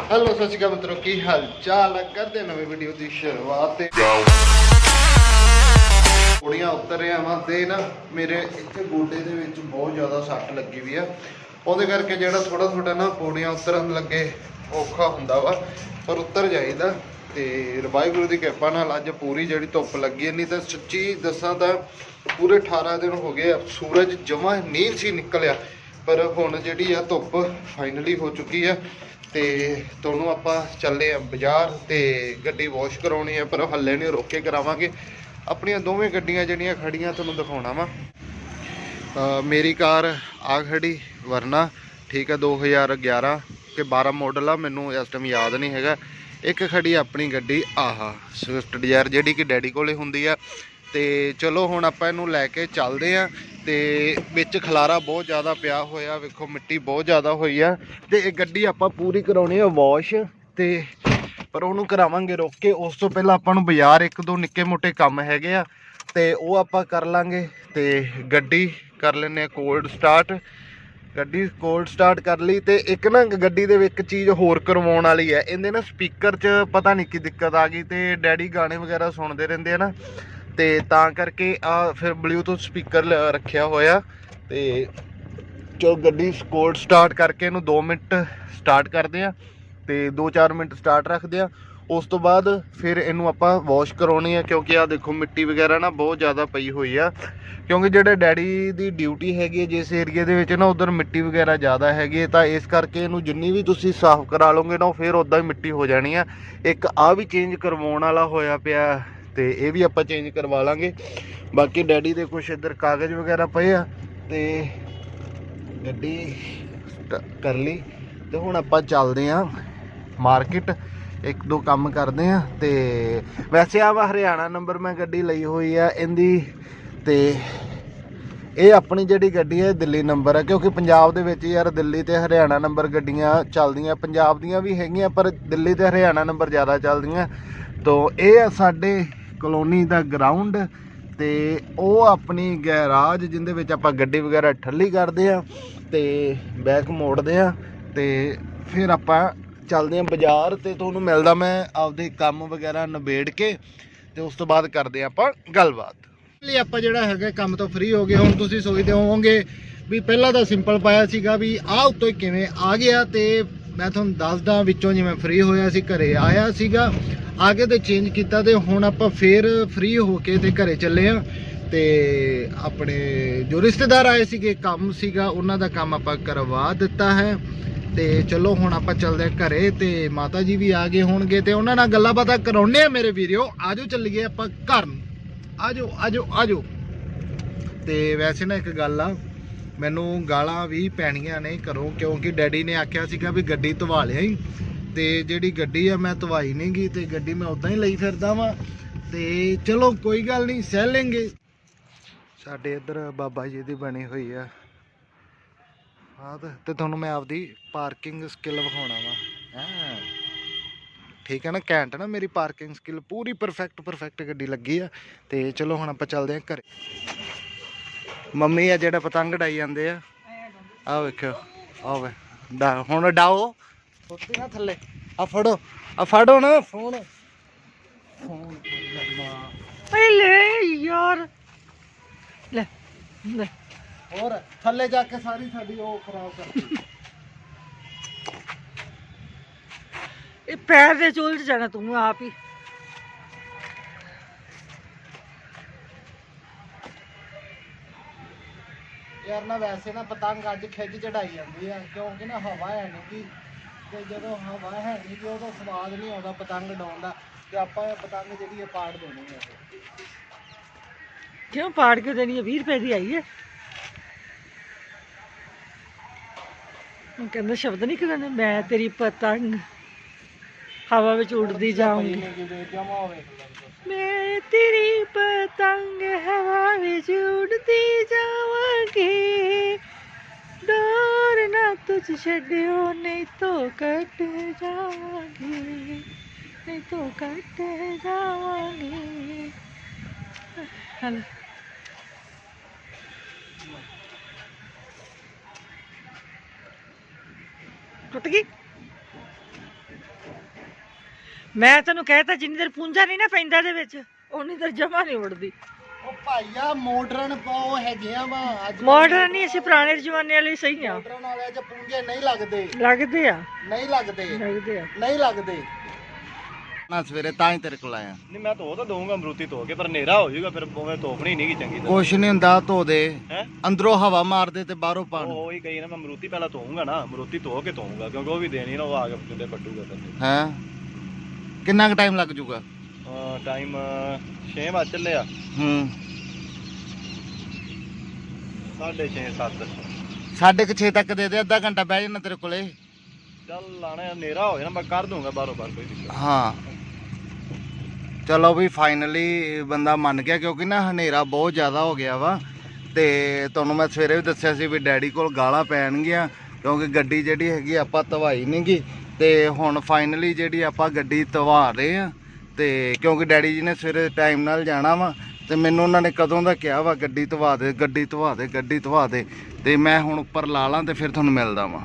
Hello ਸਤਿ ਸ਼੍ਰੀ ਅਕਾਲ ਮਿੱਤਰੋ ਕੀ ਹਾਲ ਚਾਲ ਕਰਦੇ ਹਾਂ ਨਵੀਂ ਵੀਡੀਓ ਦੀ ਸ਼ੁਰੂਆਤ ਤੇ। ਕੁੜੀਆਂ ਉਤਰ ਰਿਆ ਵਾਂ ਤੇ ਨਾ ਮੇਰੇ ਇੱਥੇ ਗੋਡੇ ਦੇ ਵਿੱਚ ਬਹੁਤ ਜ਼ਿਆਦਾ ਸੱਟ ਲੱਗੀ ਵੀ ਆ। ਉਹਦੇ ਕਰਕੇ ਜਿਹੜਾ ਥੋੜਾ ਥੋੜਾ ਨਾ ਪੌੜੀਆਂ ਉਤਰਨ ਲੱਗੇ ਔਖਾ ਹੁੰਦਾ ਵਾ ਪਰ ਉੱਤਰ ਜਾਈਦਾ। ਤੇ ਵਾਹਿਗੁਰੂ ਦੀ ਕਿਰਪਾ ਨਾਲ ਅੱਜ ਪੂਰੀ ਜਿਹੜੀ ਧੁੱਪ ਲੱਗੀ ਹੈ, ਨਹੀਂ ਤਾਂ ਸੱਚੀ ਦੱਸਾਂ ਤਾਂ ਪੂਰੇ 18 ਦਿਨ ਹੋ ਗਏ ਸੂਰਜ ਜਮਾ ਨਹੀਂ ਸੀ ਨਿਕਲਿਆ। ਪਰ ਹੁਣ ਜਿਹੜੀ ਆ ਧੁੱਪ ਫਾਈਨਲੀ ਹੋ ਚੁੱਕੀ ਆ। ਤੇ ਤੁਹਾਨੂੰ ਆਪਾਂ ਚੱਲੇ ਆ ਬਾਜ਼ਾਰ ਤੇ ਗੱਡੀ ਵਾਸ਼ ਕਰਾਉਣੀ ਆ, ਪਰ ਹੱਲੇ ਨਹੀਂ ਰੋਕ ਕੇ ਕਰਾਵਾਂਗੇ। ਆਪਣੀਆਂ ਦੋਵੇਂ ਗੱਡੀਆਂ ਜਿਹੜੀਆਂ ਖੜੀਆਂ ਤੁਹਾਨੂੰ ਦਿਖਾਉਣਾ ਵਾ। ਮੇਰੀ ਕਾਰ ਆ ਖੜੀ ਵਰਨਾ, ਠੀਕ ਹੈ 2011 ਕਿ 12 ਮਾਡਲ ਆ, ਮੈਨੂੰ ਇਸ ਟਾਈਮ ਯਾਦ ਨਹੀਂ ਹੈਗਾ। ਇੱਕ ਖੜੀ ਆਪਣੀ ਗੱਡੀ, ਆਹਾ ਸਵਿਫਟ ਡਿਜ਼ਾਇਰ ਜਿਹੜੀ ਕਿ ਡੈਡੀ ਕੋਲੇ ਹੁੰਦੀ ਆ। ਤੇ ਚਲੋ ਹੁਣ ਆਪਾਂ ਇਹਨੂੰ ਲੈ ਕੇ ਚੱਲਦੇ ਆ ਤੇ ਵਿੱਚ ਖਲਾਰਾ ਬਹੁਤ ਜ਼ਿਆਦਾ ਪਿਆ ਹੋਇਆ, ਵੇਖੋ ਮਿੱਟੀ ਬਹੁਤ ਜ਼ਿਆਦਾ ਹੋਈ ਆ ਤੇ ਇਹ ਗੱਡੀ ਆਪਾਂ ਪੂਰੀ ਕਰਾਉਣੀ ਆ ਵਾਸ਼ ਤੇ ਪਰ ਉਹਨੂੰ ਕਰਾਵਾਂਗੇ ਰੋਕ ਕੇ। ਉਸ ਤੋਂ ਪਹਿਲਾਂ ਆਪਾਂ ਨੂੰ ਬਾਜ਼ਾਰ ਇੱਕ ਦੋ ਨਿੱਕੇ ਮੋਟੇ ਕੰਮ ਹੈਗੇ ਆ ਤੇ ਉਹ ਆਪਾਂ ਕਰ ਲਾਂਗੇ ਤੇ ਗੱਡੀ ਕਰ ਲੈਨੇ ਆ ਕੋਲਡ ਸਟਾਰਟ ਗੱਡੀ ਕੋਲਡ ਸਟਾਰਟ ਕਰ ਲਈ ਤੇ ਇੱਕ ਨਾ ਗੱਡੀ ਦੇ ਵਿੱਚ ਇੱਕ ਚੀਜ਼ ਹੋਰ ਕਰਵਾਉਣ ਵਾਲੀ ਹੈ ਇਹਦੇ ਨਾ ਸਪੀਕਰ 'ਚ ਪਤਾ ਨਹੀਂ ਕੀ ਦਿੱਕਤ ਆ ਗਈ ਤੇ ਡੈਡੀ ਗਾਣੇ ਵਗੈਰਾ ਸੁਣਦੇ ਰਹਿੰਦੇ ਆ ਨਾ। ਤੇ ਤਾਂ ਕਰਕੇ ਆ ਫਿਰ ਬਲੂਟੁੱਥ ਸਪੀਕਰ ਰੱਖਿਆ ਹੋਇਆ ਤੇ ਜੋ ਗੱਡੀ ਕੋਲਡ ਸਟਾਰਟ ਕਰਕੇ ਇਹਨੂੰ 2 ਮਿੰਟ ਸਟਾਰਟ ਕਰਦੇ ਆ ਤੇ 2-4 ਮਿੰਟ ਸਟਾਰਟ ਰੱਖਦੇ ਆ। ਉਸ ਤੋਂ ਬਾਅਦ ਫਿਰ ਇਹਨੂੰ ਆਪਾਂ ਵਾਸ਼ ਕਰਾਉਣੀ ਆ ਕਿਉਂਕਿ ਆ ਦੇਖੋ ਮਿੱਟੀ ਵਗੈਰਾ ਨਾ ਬਹੁਤ ਜ਼ਿਆਦਾ ਪਈ ਹੋਈ ਆ। ਕਿਉਂਕਿ ਜਿਹੜੇ ਡੈਡੀ ਦੀ ਡਿਊਟੀ ਹੈਗੀ ਹੈ ਜਿਸ ਏਰੀਆ ਦੇ ਵਿੱਚ ਨਾ ਉਧਰ ਮਿੱਟੀ ਵਗੈਰਾ ਜ਼ਿਆਦਾ ਹੈਗੀ ਹੈ ਤਾਂ ਇਸ ਕਰਕੇ ਇਹਨੂੰ ਜਿੰਨੀ ਵੀ ਤੁਸੀਂ ਸਾਫ਼ ਕਰਾ ਲਓਗੇ ਨਾ ਉਹ ਫਿਰ ਉਦਾਂ ਹੀ ਮਿੱਟੀ ਹੋ ਜਾਣੀ ਆ। ਇੱਕ ਆ ਵੀ ਚੇਂਜ ਕਰਵਾਉਣ ਵਾਲਾ ਹੋਇਆ ਪਿਆ ਤੇ ਇਹ ਵੀ ਆਪਾਂ ਚੇਂਜ ਕਰਵਾ ਲਾਂਗੇ। ਬਾਕੀ ਡੈਡੀ ਦੇ ਕੁਝ ਇੱਧਰ ਕਾਗਜ਼ ਵਗੈਰਾ ਪਏ ਆ ਤੇ ਗੱਡੀ ਕਰ ਲਈ। ਤੇ ਹੁਣ ਆਪਾਂ ਚੱਲਦੇ ਆਂ ਮਾਰਕੀਟ। ਇੱਕ ਦੋ ਕੰਮ ਕਰਦੇ ਆ ਤੇ ਵੈਸੇ ਆ ਵਾ ਹਰਿਆਣਾ ਨੰਬਰ ਮੈਂ ਗੱਡੀ ਲਈ ਹੋਈ ਆ ਇਹਦੀ ਤੇ ਇਹ ਆਪਣੀ ਜਿਹੜੀ ਗੱਡੀ ਹੈ ਇਹ ਦਿੱਲੀ ਨੰਬਰ ਹੈ ਕਿਉਂਕਿ ਪੰਜਾਬ ਦੇ ਵਿੱਚ ਯਾਰ ਦਿੱਲੀ ਤੇ ਹਰਿਆਣਾ ਨੰਬਰ ਗੱਡੀਆਂ ਚੱਲਦੀਆਂ। ਪੰਜਾਬ ਦੀਆਂ ਵੀ ਹੈਗੀਆਂ, ਪਰ ਦਿੱਲੀ ਤੇ ਹਰਿਆਣਾ ਨੰਬਰ ਜ਼ਿਆਦਾ ਚੱਲਦੀਆਂ। ਤੋਂ ਇਹ ਆ ਸਾਡੇ ਕਲੋਨੀ ਦਾ ਗਰਾਊਂਡ ਤੇ ਉਹ ਆਪਣੀ ਗੈਰਾਜ ਜਿੰਦੇ ਵਿੱਚ ਆਪਾਂ ਗੱਡੀ ਵਗੈਰਾ ਠੱਲੀ ਕਰਦੇ ਆ ਤੇ ਬੈਕ ਮੋੜਦੇ ਆ ਤੇ ਫਿਰ ਆਪਾਂ ਚੱਲਦੇ ਆ ਬਾਜ਼ਾਰ ਤੇ ਤੁਹਾਨੂੰ ਮਿਲਦਾ ਮੈਂ ਆਪਦੇ ਕੰਮ ਵਗੈਰਾ ਨਿਬੇੜ ਕੇ ਤੇ ਉਸ ਤੋਂ ਬਾਅਦ ਕਰਦੇ ਆ ਆਪਾਂ ਗੱਲਬਾਤ। ਲਈ ਆਪਾਂ ਜਿਹੜਾ ਹੈਗਾ ਕੰਮ ਤੋਂ ਫ੍ਰੀ ਹੋ ਗਏ, ਹੁਣ ਤੁਸੀਂ ਸੋਚਦੇ ਹੋਵੋਗੇ ਵੀ ਪਹਿਲਾਂ ਤਾਂ ਸਿੰਪਲ ਪਾਇਆ ਸੀਗਾ ਵੀ ਆਹ ਉੱਤੋਂ ਹੀ ਕਿਵੇਂ ਆ ਗਿਆ ਤੇ ਮੈਂ ਤੁਹਾਨੂੰ ਦੱਸਦਾ ਵਿੱਚੋਂ ਜਿਵੇਂ ਫ੍ਰੀ ਹੋਇਆ ਸੀ, ਘਰੇ ਆਇਆ ਸੀਗਾ ਆਗੇ ਤੇ ਚੇਂਜ ਕੀਤਾ ਤੇ ਹੁਣ ਆਪਾਂ ਫੇਰ ਫ੍ਰੀ ਹੋ ਕੇ ਤੇ ਘਰੇ ਚੱਲੇ ਆ। ਤੇ ਆਪਣੇ ਜੋ ਰਿਸ਼ਤੇਦਾਰ ਆਏ ਸੀਗੇ, ਕੰਮ ਸੀਗਾ, ਉਹਨਾਂ ਦਾ ਕੰਮ ਆਪਾਂ ਕਰਵਾ ਦਿੱਤਾ ਹੈ। ਤੇ ਚਲੋ ਹੁਣ ਆਪਾਂ ਚੱਲਦੇ ਆ ਘਰੇ ਤੇ ਮਾਤਾ ਜੀ ਵੀ ਆ ਗਏ ਹੋਣਗੇ ਤੇ ਉਹਨਾਂ ਨਾਲ ਗੱਲਾਂ ਬਾਤਾਂ ਕਰਾਉਣੇ ਆ ਮੇਰੇ ਵੀਡੀਓ ਆਜੋ ਚੱਲੀਏ ਆਪਾਂ ਘਰ ਨੂੰ। ਆਜੋ ਆਜੋ ਆਜੋ। ਤੇ ਵੈਸੇ ਨਾ ਇੱਕ ਗੱਲ ਆ ਮੈਨੂੰ ਗਾਲਾਂ ਵੀ ਪੈਣੀਆਂ ਨੇ ਘਰੋਂ, ਕਿਉਂਕਿ ਡੈਡੀ ਨੇ ਆਖਿਆ ਸੀਗਾ ਵੀ ਗੱਡੀ ਧਵਾ ਲਿਆ ਹੀ ਤੇ ਜਿਹੜੀ ਗੱਡੀ ਆ ਮੈਂ ਧਵਾਈ ਨਹੀਂ ਗਈ ਤੇ ਗੱਡੀ ਮੈਂ ਉਦਾਂ ਹੀ ਲਈ ਫਿਰਦਾ ਵਾਂ। ਤੇ ਚਲੋ, ਕੋਈ ਗੱਲ ਨਹੀਂ ਸਹਿ ਲੈਂਗੇ। ਸਾਡੇ ਇੱਧਰ ਬਾਬਾ ਜੀ ਦੀ ਬਣੀ ਹੋਈ ਆ। ਹਾਂ ਤੇ ਤੁਹਾਨੂੰ ਮੈਂ ਆਪਦੀ ਪਾਰਕਿੰਗ ਸਕਿੱਲ ਵਿਖਾਉਣਾ ਵਾ। ਹਾਂ। ਠੀਕ ਹੈ ਨਾ, ਘੈਂਟ ਨਾ ਮੇਰੀ ਪਾਰਕਿੰਗ ਸਕਿੱਲ, ਪੂਰੀ ਪਰਫੈਕਟ ਪਰਫੈਕਟ ਗੱਡੀ ਲੱਗੀ ਆ। ਤੇ ਚਲੋ ਹੁਣ ਆਪਾਂ ਚੱਲਦੇ ਆਂ ਘਰੇ। ਮੰਮੀ ਆ ਜਿਹੜਾ ਪਤੰਗ ਡਾਈ ਜਾਂਦੇ ਆ। ਆ ਵੇਖਿਓ ਆ ਵੇ ਡਾ ਹੁਣ ਡਾਓ। ਸੁੱਤੀ ਨਾ ਥੱਲੇ ਆ ਫੜੋ ਆ ਫੜੋ ਨਾ ਫੋਨ ਫੋਨ ਪਹਿਲੇ ਯਾਰ। ਲੈ ਲੈ। ਹੋਰ ਥੱਲੇ ਜਾ ਕੇ ਸਾਰੀ ਸਾਡੀ ਉਹ ਖਰਾਬ ਕਰਤੀ ਇਹ ਪੈਰ ਦੇ ਚੁੱਲ 'ਚ ਜਾਣਾ ਤੂੰ ਆਪ ਹੀ। ਯਾਰ ਨਾ ਵੈਸੇ ਨਾ ਪਤੰਗ ਅੱਜ ਖਿੱਚ ਚੜਾਈ ਜਾਂਦੀ ਆ ਕਿਉਂਕਿ ਨਾ ਹਵਾ ਹੈ ਨਹੀਂ ਗੀ। ਤੇ ਜਦੋਂ ਹਵਾ ਹੈ ਨਹੀਂ ਗੀ ਉਦੋਂ ਸਵਾਦ ਨਹੀਂ ਆਉਂਦਾ ਪਤੰਗ ਡਾਉਣ ਦਾ ਤੇ ਆਪਾਂ ਇਹ ਪਤੰਗ ਜਿਹੜੀ ਆ ਪਾੜ ਦੇਣੀ ਆ। ਕਿਉਂ ਪਾੜ ਕੇ ਦੇਣੀ ਹੈ 20 ਰੁਪਏ ਦੀ ਆਈ ਹੈ ਉਹ ਕਹਿੰਦਾ ਸ਼ਬਦ ਨਹੀਂ ਕਹਿੰਦਾ ਮੈਂ ਤੇਰੀ ਪਤੰਗ ਹਵਾ ਵਿੱਚ ਉੱਡਦੀ ਜਾਊਂਗੀ। ਜਮਾ ਹੋਵੇ ਮੈਂ ਤੇਰੀ ਪਤੰਗ ਹਵਾ ਵਿੱਚ ਉੱਡਦੀ ਜਾਵਾਂਗੀ। ਡੋਰ ਨਾ ਤੁਝ ਛੱਡਿਓ, ਨਹੀਂ ਤੋ ਕੱਟ ਜਾਵਾਂਗੀ। ਨਹੀਂ ਤੋ ਕੱਟ ਜਾਵਾਂਗੀ। ਹਲ। ਟੁੱਟ ਗਈ? ਮੈਂ ਤੈਨੂੰ ਕਹਿਤਾ ਜਿੰਨੀ ਦੇਰ ਪੁੰਜਾ ਨਹੀਂ ਨਾ ਪੈਂਦਾ ਦੇ ਵਿੱਚ। ਉਨੀ ਦੇਰ ਜਮਾ ਨਹੀਂ ਉੜਦੀ ਉਹ ਭਾਈਆ ਮਾਡਰਨ ਪਾਓ ਹੈਗੇ ਆ ਵਾ ਅੱਜ ਮਾਡਰਨ ਨਹੀਂ ਅਸੀਂ ਪੁਰਾਣੇ ਜ਼ਮਾਨੇ ਵਾਲੇ ਹੀ ਸਹੀ ਆ। ਮਾਡਰਨ ਵਾਲੇ ਚ ਪੁੰਗੇ ਨਹੀਂ ਲੱਗਦੇ। ਲੱਗਦੇ ਆ। ਨਹੀਂ ਲੱਗਦੇ। ਲੱਗਦੇ ਆ। ਨਹੀਂ ਲੱਗਦੇ। ਨਾ ਸਵੇਰੇ ਤਾਂ ਹੀ ਤੇਰੇ ਕੋਲ ਆਇਆ। ਨਹੀਂ ਮੈਂ ਧੋ ਤਾਂ ਦਊਂਗਾ ਅਮਰੂਤੀ ਧੋ ਕੇ ਪਰ ਹਨੇਰਾ ਹੋ ਜਾਊਗਾ ਫਿਰ ਉਵੇਂ ਧੋਪਣੀ ਨਹੀਂ ਗੀ ਚੰਗੀ ਤਰ੍ਹਾਂ। ਕੁਛ ਨਹੀਂ ਹੁੰਦਾ ਧੋ ਦੇ। ਹੈ? ਅੰਦਰੋਂ ਹਵਾ ਮਾਰਦੇ ਤੇ ਬਾਹਰੋਂ ਪਾਣੀ। ਉਹੀ ਕਹੀ ਨਾ ਮੈਂ ਅਮਰੂਤੀ ਪਹਿਲਾਂ ਧੋਊਂਗਾ ਨਾ ਅਮਰੂਤੀ ਧੋ ਕੇ ਧੋਊਂਗਾ ਕਿਉਂਕਿ ਉਹ ਵੀ ਦੇਣੀ ਨਾ ਉਹ ਆ ਕੇ ਕਿਤੇ ਪੱਟੂਗਾ ਫਿਰ ਹੈ? ਕਿੰਨਾ ਕੁ ਟਾਈਮ ਲੱਗ ਜਾਊਗਾ? ਟਾਈਮ 6 ਵਜ ਚੱਲੇ ਆ। ਹੂੰ। 6:30 7 ਸਾਢੇ ਕੁ ਛੇ ਤੱਕ ਦੇ ਦੇ ਅੱਧਾ ਘੰਟਾ ਬਹਿ ਜਾਣਾ ਤੇਰੇ ਕੋਲੇ। ਚੱਲ ਲਾਣਾ ਹਨੇਰਾ ਹੋ ਜਾਣਾ ਮੈਂ ਕਰ ਦੂੰਗਾ ਬਾਹਰੋਂ ਬਾਹਰ ਕੋਈ ਦਿੱਕਤ। ਹਾਂ। ਚਲੋ ਵੀ ਫਾਈਨਲੀ ਬੰਦਾ ਮੰਨ ਗਿਆ ਕਿਉਂਕਿ ਨਾ ਹਨੇਰਾ ਬਹੁਤ ਜ਼ਿਆਦਾ ਹੋ ਗਿਆ ਵਾ। ਤੇ ਤੁਹਾਨੂੰ ਮੈਂ ਸਵੇਰੇ ਵੀ ਦੱਸਿਆ ਸੀ ਵੀ ਡੈਡੀ ਕੋਲ ਗਾਲਾਂ ਪੈਣਗੀਆਂ ਕਿਉਂਕਿ ਗੱਡੀ ਜਿਹੜੀ ਹੈਗੀ ਆਪਾਂ ਧਵਾਈ ਨਹੀਂਗੀ ਤੇ ਹੁਣ ਫਾਈਨਲੀ ਜਿਹੜੀ ਆਪਾਂ ਗੱਡੀ ਧਵਾ ਰਹੇ ਆ, ਤੇ ਕਿਉਂਕਿ ਡੈਡੀ ਜੀ ਨੇ ਸਵੇਰੇ ਟਾਈਮ ਨਾਲ ਜਾਣਾ ਵਾ, ਤੇ ਮੈਨੂੰ ਉਹਨਾਂ ਨੇ ਕਦੋਂ ਦਾ ਕਿਹਾ ਵਾ, ਗੱਡੀ ਧਵਾ ਦੇ, ਗੱਡੀ ਧਵਾ ਦੇ, ਗੱਡੀ ਧਵਾ ਦੇ, ਤੇ ਮੈਂ ਹੁਣ ਉੱਪਰ ਲਾ ਲਾਂ ਤੇ ਫਿਰ ਤੁਹਾਨੂੰ ਮਿਲਦਾ ਵਾਂ।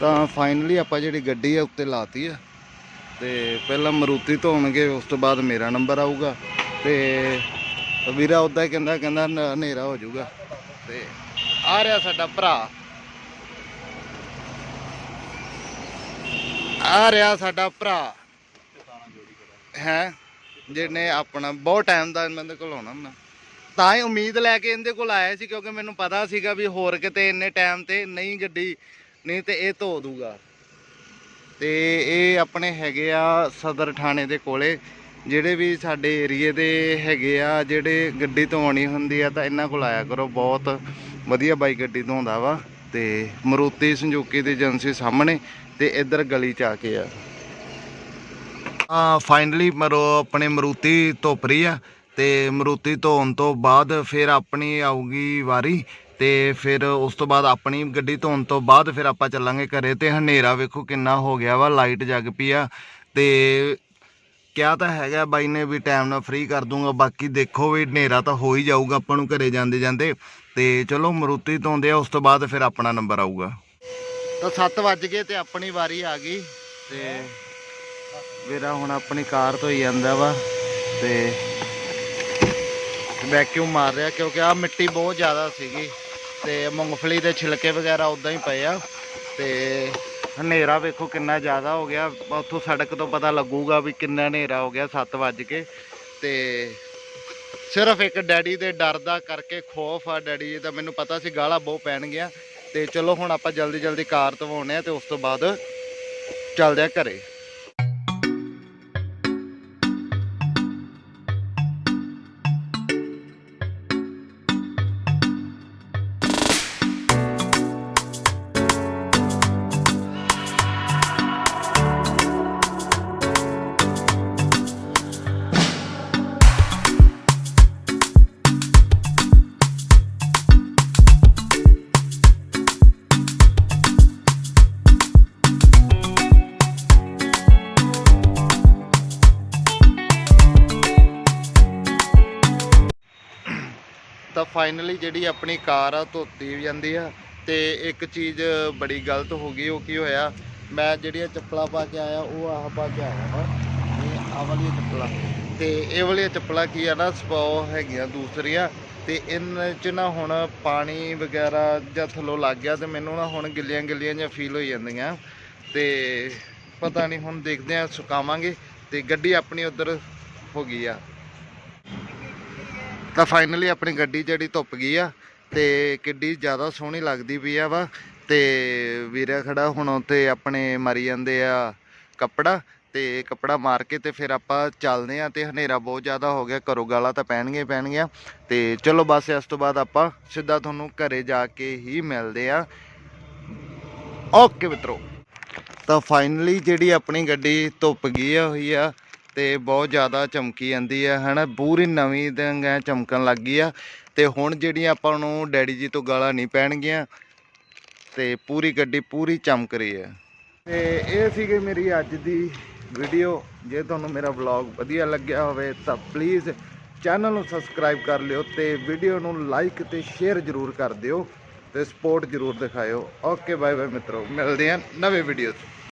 ਤਾਂ ਫਾਈਨਲੀ ਆਪਾਂ ਜਿਹੜੀ ਗੱਡੀ ਆ ਉੱਤੇ ਲਾਤੀ ਆ, ਤੇ ਪਹਿਲਾਂ ਮਰੂਤੀ ਧੋਣਗੇ, ਉਸ ਤੋਂ ਬਾਅਦ ਮੇਰਾ ਨੰਬਰ ਆਊਗਾ, ਤੇ ਵੀਰਾ ਉਦਾਂ ਹੀ ਕਹਿੰਦਾ ਕਹਿੰਦਾ ਹਨੇਰਾ ਹੋ ਜਾਊਗਾ। ਤੇ ਆ ਰਿਹਾ ਸਾਡਾ ਭਰਾ। ਆ ਰਿਹਾ ਸਾਡਾ ਭਰਾ। ਹੈ? ਜਿਹਨੇ ਆਪਣਾ ਬਹੁਤ ਟਾਈਮ ਦਾ ਇਹਨਾਂ ਦੇ ਕੋਲ ਆਉਣਾ ਮੈਂ ਤਾਂ ਹੀ ਉਮੀਦ ਲੈ ਕੇ ਇਹਦੇ ਕੋਲ ਆਇਆ ਸੀ, ਕਿਉਂਕਿ ਮੈਨੂੰ ਪਤਾ ਸੀਗਾ ਵੀ ਹੋਰ ਕਿਤੇ ਇੰਨੇ ਟਾਈਮ ਤੇ ਨਹੀਂ ਗੱਡੀ, ਨਹੀਂ ਤੇ ਇਹ ਧੋ ਦੂਗਾ। ਤੇ ਇਹ ਆਪਣੇ ਹੈਗੇ ਆ ਸਦਰ ਥਾਣੇ ਦੇ ਕੋਲੇ। ਜਿਹੜੇ ਵੀ ਸਾਡੇ ਏਰੀਏ ਦੇ ਹੈਗੇ ਆ, ਜਿਹੜੇ ਗੱਡੀ ਧੋਣੀ ਹੁੰਦੀ ਆ ਤਾਂ ਇਹਨਾਂ ਕੋਲ ਆਇਆ ਕਰੋ। ਬਹੁਤ ਵਧੀਆ ਬਾਈ ਗੱਡੀ ਧੋਂਦਾ ਵਾ ਤੇ ਮਰੂਤੀ ਸੰਜੂਕੀ ਦੀ ਏਜੰਸੀ ਸਾਹਮਣੇ ਤੇ ਇੱਧਰ ਗਲੀ ਚ ਆ ਕੇ ਆ। ਆ ਫਾਈਨਲੀ ਮਰੋ ਆਪਣੇ ਮਰੂਤੀ ਧੁੱਪ ਰਹੀ ਆ ਤੇ ਮਰੂਤੀ ਧੋਣ ਤੋਂ ਬਾਅਦ ਫਿਰ ਆਪਣੀ ਆਊਗੀ ਵਾਰੀ ਤੇ ਫਿਰ ਉਸ ਤੋਂ ਬਾਅਦ ਆਪਣੀ ਗੱਡੀ ਧੋਣ ਤੋਂ ਬਾਅਦ ਫਿਰ ਆਪਾਂ ਚੱਲਾਂਗੇ ਘਰੇ ਤੇ ਹਨੇਰਾ ਵੇਖੋ ਕਿੰਨਾ ਹੋ ਗਿਆ ਵਾ ਲਾਈਟ ਜਗ ਪਈ ਆ ਤੇ ਕਿਹਾ ਤਾਂ ਹੈਗਾ ਬਾਈ ਨੇ ਵੀ ਟਾਈਮ ਨਾਲ ਫ੍ਰੀ ਕਰ ਦੂੰਗਾ, ਬਾਕੀ ਦੇਖੋ ਵੀ ਹਨੇਰਾ ਤਾਂ ਹੋ ਹੀ ਜਾਊਗਾ, ਆਪਾਂ ਨੂੰ ਘਰੇ ਜਾਂਦੇ ਜਾਂਦੇ। ਤੇ ਚਲੋ ਮਰੂਤੀ ਧੋਂਦੇ ਆ, ਉਸ ਤੋਂ ਬਾਅਦ ਫਿਰ ਆਪਣਾ ਨੰਬਰ ਆਊਗਾ। ਤਾਂ 7 ਵੱਜ ਗਏ ਤੇ ਆਪਣੀ ਵਾਰੀ ਆ ਗਈ। ਤੇ ਵੀਰਾ ਹੁਣ ਆਪਣੀ ਕਾਰ ਧੋਈ ਜਾਂਦਾ ਵਾ, ਤੇ ਵੈਕਿਊਮ ਮਾਰ ਰਿਹਾ, ਕਿਉਂਕਿ ਆ ਮਿੱਟੀ ਬਹੁਤ ਜ਼ਿਆਦਾ ਸੀਗੀ। ਤੇ ਮੂੰਗਫਲੀ ਦੇ ਛਿਲਕੇ ਵਗੈਰਾ ਉਦਾਂ ਹੀ ਪਏ ਆ। ਤੇ ਹਨੇਰਾ ਵੇਖੋ ਕਿੰਨਾ ਜ਼ਿਆਦਾ ਹੋ ਗਿਆ। ਉੱਥੋਂ ਸੜਕ ਤੋਂ ਪਤਾ ਲੱਗੂਗਾ ਵੀ ਕਿੰਨਾ ਹਨੇਰਾ ਹੋ ਗਿਆ 7 ਵੱਜ ਕੇ। ਤੇ ਸਿਰਫ ਇੱਕ ਡੈਡੀ ਦੇ ਡਰ ਦਾ ਕਰਕੇ ਖੌਫ ਆ ਡੈਡੀ ਜੀ ਦਾ। ਮੈਨੂੰ ਪਤਾ ਸੀ ਗਾਲਾਂ ਬਹੁਤ ਪੈਣਗੀਆਂ ਤੇ ਚਲੋ ਹੁਣ ਆਪਾਂ ਜਲਦੀ ਜਲਦੀ ਕਾਰ ਧਵਾਉਣੇ ਆ ਤੇ ਉਸ ਤੋਂ ਬਾਅਦ ਚੱਲਦੇ ਆ ਘਰੇ। ਫਾਈਨਲੀ ਜਿਹੜੀ ਆਪਣੀ ਕਾਰ ਆ ਧੋਤੀ ਜਾਂਦੀ ਆ ਤੇ ਇੱਕ ਚੀਜ਼ ਬੜੀ ਗਲਤ ਹੋ ਗਈ, ਉਹ ਕੀ ਹੋਇਆ? ਮੈਂ ਜਿਹੜੀਆਂ ਚੱਪਲਾਂ ਪਾ ਕੇ ਆਇਆ, ਉਹ ਆਹ ਪਾ ਕੇ ਆਇਆ ਵਾ। ਇਹ ਆਹ ਵਾਲੀਆਂ ਚੱਪਲਾਂ। ਤੇ ਇਹ ਵਾਲੀਆਂ ਚੱਪਲਾਂ ਕੀ ਆ ਨਾ ਸਪੋ ਹੈਗੀਆਂ ਦੂਸਰੀਆਂ ਤੇ ਇਹਨਾਂ 'ਚ ਨਾ ਹੁਣ ਪਾਣੀ ਵਗੈਰਾ ਜਾਂ ਥੱਲੋਂ ਲੱਗ ਗਿਆ ਤੇ ਮੈਨੂੰ ਨਾ ਹੁਣ ਗਿੱਲੀਆਂ ਗਿੱਲੀਆਂ ਜਾਂ ਫੀਲ ਹੋਈ ਜਾਂਦੀਆਂ। ਤੇ ਪਤਾ ਨਹੀਂ ਹੁਣ ਦੇਖਦੇ ਆ, ਸੁਕਾਵਾਂਗੇ ਤੇ ਗੱਡੀ ਆਪਣੀ ਉਧਰ ਹੋ ਗਈ ਆ। ਤਾਂ ਫਾਈਨਲੀ ਆਪਣੀ ਗੱਡੀ ਜਿਹੜੀ ਧੁੱਪ ਗਈ ਆ, ਤੇ ਕਿੱਡੀ ਜ਼ਿਆਦਾ ਸੋਹਣੀ ਲੱਗਦੀ ਪਈ ਆ ਵਾ। ਤੇ ਵੀਰਾ ਖੜਾ ਹੁਣ ਉੱਤੇ ਆਪਣੇ ਮਾਰੀ ਜਾਂਦੇ ਆ ਕੱਪੜਾ, ਤੇ ਕੱਪੜਾ ਮਾਰ ਕੇ ਤੇ ਫਿਰ ਆਪਾਂ ਚੱਲਦੇ ਆ ਤੇ ਹਨੇਰਾ ਬਹੁਤ ਜ਼ਿਆਦਾ ਹੋ ਗਿਆ, ਘਰੋਂ ਗਾਲਾਂ ਤਾਂ ਪੈਣਗੀਆਂ ਹੀ ਪੈਣਗੀਆਂ। ਤੇ ਚਲੋ ਬਸ ਇਸ ਤੋਂ ਬਾਅਦ ਆਪਾਂ ਸਿੱਧਾ ਤੁਹਾਨੂੰ ਘਰੇ ਜਾ ਕੇ ਹੀ ਮਿਲਦੇ ਆ। ਓਕੇ ਮਿੱਤਰੋ, ਤਾਂ ਫਾਈਨਲੀ ਜਿਹੜੀ ਆਪਣੀ ਗੱਡੀ ਧੁੱਪ ਗਈ ਹੋਈ ਆ ਤੇ ਬਹੁਤ ਜ਼ਿਆਦਾ ਚਮਕੀ ਜਾਂਦੀ ਆ ਹਨਾ? ਪੂਰੀ ਨਵੀਂ ਦੰਗ ਐ ਚਮਕਣ ਲੱਗ ਗਈ ਆ। ਤੇ ਹੁਣ ਜਿਹੜੀਆਂ ਆਪਾਂ ਨੂੰ ਡੈਡੀ ਜੀ ਤੋਂ ਗਾਲਾਂ ਨਹੀਂ ਪੈਣਗੀਆਂ, ਤੇ ਪੂਰੀ ਗੱਡੀ ਪੂਰੀ ਚਮਕ ਰਹੀ ਹੈ। ਤੇ ਇਹ ਸੀਗੀ ਮੇਰੀ ਅੱਜ ਦੀ ਵੀਡੀਓ। ਜੇ ਤੁਹਾਨੂੰ ਮੇਰਾ ਵਲੌਗ ਵਧੀਆ ਲੱਗਿਆ ਹੋਵੇ ਤਾਂ ਪਲੀਜ਼ ਚੈਨਲ ਨੂੰ ਸਬਸਕ੍ਰਾਈਬ ਕਰ ਲਿਓ ਤੇ ਵੀਡੀਓ ਨੂੰ ਲਾਈਕ ਤੇ ਸ਼ੇਅਰ ਜ਼ਰੂਰ ਕਰ ਦਿਓ ਤੇ ਸਪੋਰਟ ਜ਼ਰੂਰ ਦਿਖਾਇਓ। ਓਕੇ ਬਾਏ ਬਾਏ ਮਿੱਤਰੋ। ਮਿਲਦੇ ਹਾਂ ਨਵੇਂ ਵੀਡੀਓ 'ਚ।